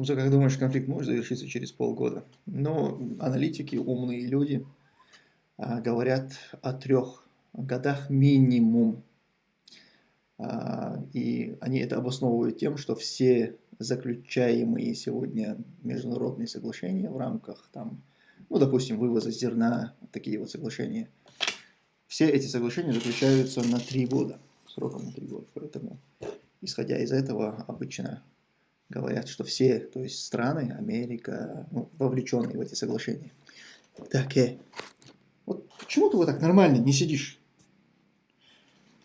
Тумсо, как думаешь, конфликт может завершиться через полгода? Но аналитики, умные люди а, говорят о трех годах минимум. А, и они это обосновывают тем, что все заключаемые сегодня международные соглашения в рамках, там, ну, допустим, вывоза зерна, такие вот соглашения, все эти соглашения заключаются на три года, сроком на три года. Поэтому, исходя из этого, обычно говорят, что все, то есть страны, Америка, ну, вовлеченные в эти соглашения. Так, э, вот почему ты вот так нормально не сидишь?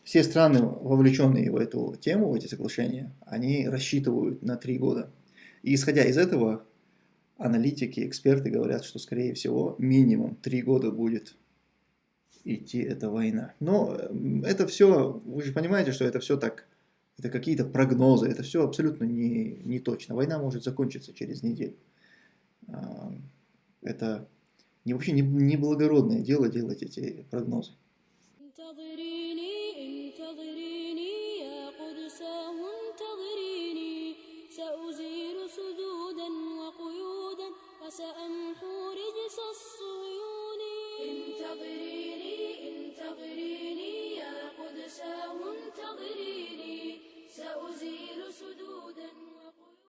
Все страны, вовлеченные в эту тему, в эти соглашения, они рассчитывают на три года. И исходя из этого, аналитики, эксперты говорят, что, скорее всего, минимум три года будет идти эта война. Но это все, вы же понимаете, что это все так это какие-то прогнозы, это все абсолютно не, не точно. Война может закончиться через неделю. А, это не, вообще не, не благородное дело делать эти прогнозы. انتظريني